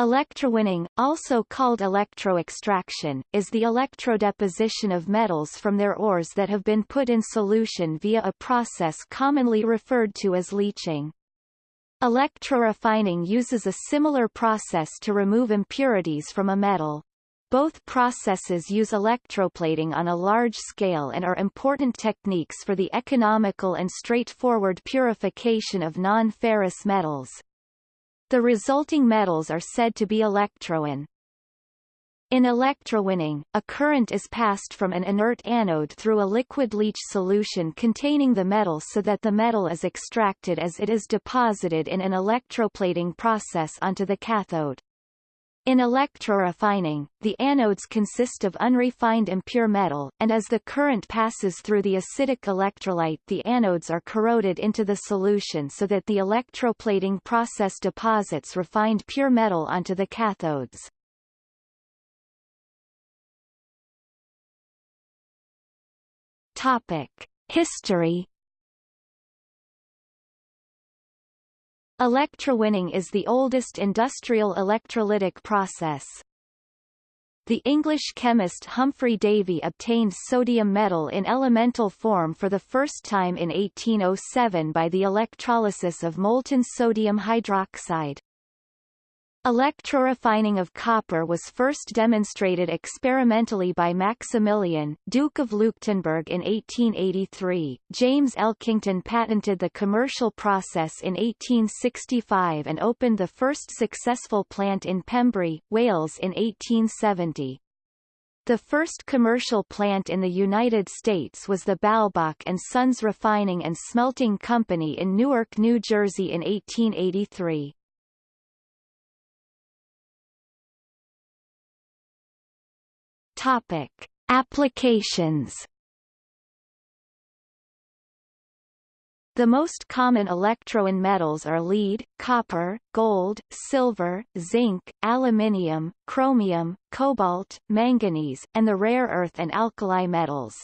Electrowinning, also called electroextraction, is the electrodeposition of metals from their ores that have been put in solution via a process commonly referred to as leaching. Electrorefining uses a similar process to remove impurities from a metal. Both processes use electroplating on a large scale and are important techniques for the economical and straightforward purification of non-ferrous metals. The resulting metals are said to be electrowon. In electrowinning, a current is passed from an inert anode through a liquid leach solution containing the metal so that the metal is extracted as it is deposited in an electroplating process onto the cathode. In electrorefining, the anodes consist of unrefined impure metal, and as the current passes through the acidic electrolyte the anodes are corroded into the solution so that the electroplating process deposits refined pure metal onto the cathodes. Topic. History Electrowinning is the oldest industrial electrolytic process. The English chemist Humphry Davy obtained sodium metal in elemental form for the first time in 1807 by the electrolysis of molten sodium hydroxide. Electrorefining of copper was first demonstrated experimentally by Maximilian, Duke of Leuchtenberg in 1883. James Elkington patented the commercial process in 1865 and opened the first successful plant in Pembrey, Wales in 1870. The first commercial plant in the United States was the Balbach and Sons Refining and Smelting Company in Newark, New Jersey in 1883. Topic: Applications. The most common electrowon metals are lead, copper, gold, silver, zinc, aluminium, chromium, cobalt, manganese, and the rare earth and alkali metals.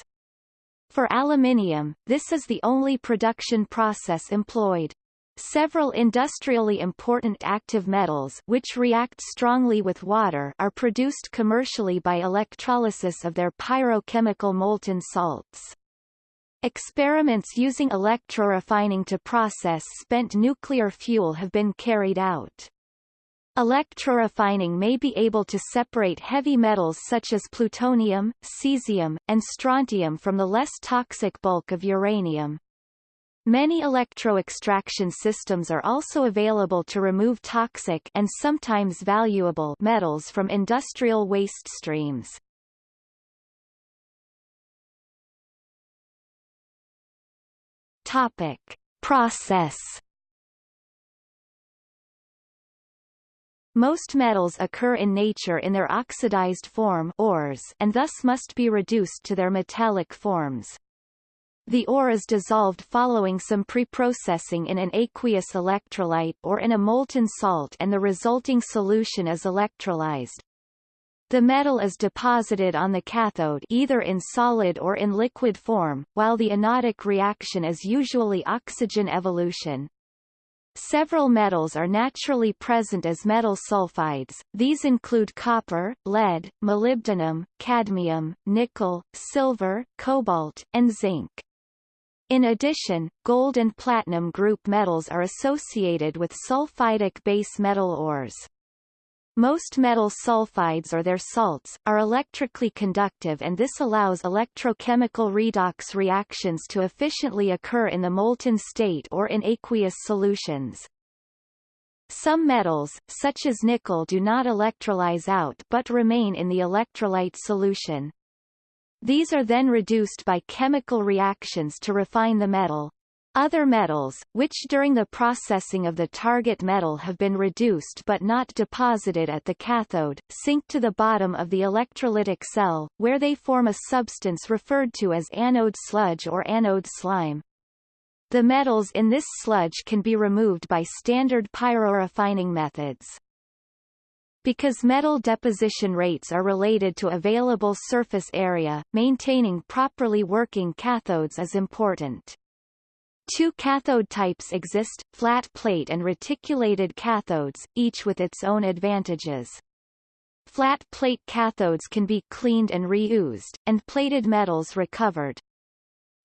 For aluminium, this is the only production process employed. Several industrially important active metals which react strongly with water are produced commercially by electrolysis of their pyrochemical molten salts. Experiments using electrorefining to process spent nuclear fuel have been carried out. Electrorefining may be able to separate heavy metals such as plutonium, cesium, and strontium from the less toxic bulk of uranium. Many electroextraction systems are also available to remove toxic and sometimes valuable metals from industrial waste streams. Topic: Process Most metals occur in nature in their oxidized form ores and thus must be reduced to their metallic forms. The ore is dissolved following some preprocessing in an aqueous electrolyte or in a molten salt and the resulting solution is electrolyzed. The metal is deposited on the cathode either in solid or in liquid form, while the anodic reaction is usually oxygen evolution. Several metals are naturally present as metal sulfides, these include copper, lead, molybdenum, cadmium, nickel, silver, cobalt, and zinc. In addition, gold and platinum group metals are associated with sulfidic base metal ores. Most metal sulfides or their salts, are electrically conductive and this allows electrochemical redox reactions to efficiently occur in the molten state or in aqueous solutions. Some metals, such as nickel do not electrolyze out but remain in the electrolyte solution. These are then reduced by chemical reactions to refine the metal. Other metals, which during the processing of the target metal have been reduced but not deposited at the cathode, sink to the bottom of the electrolytic cell, where they form a substance referred to as anode sludge or anode slime. The metals in this sludge can be removed by standard pyrorefining methods. Because metal deposition rates are related to available surface area, maintaining properly working cathodes is important. Two cathode types exist, flat plate and reticulated cathodes, each with its own advantages. Flat plate cathodes can be cleaned and reused, and plated metals recovered.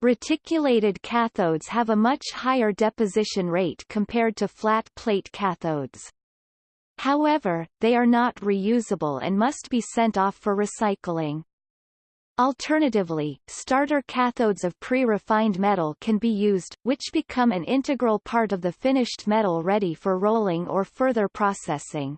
Reticulated cathodes have a much higher deposition rate compared to flat plate cathodes. However, they are not reusable and must be sent off for recycling. Alternatively, starter cathodes of pre-refined metal can be used, which become an integral part of the finished metal ready for rolling or further processing.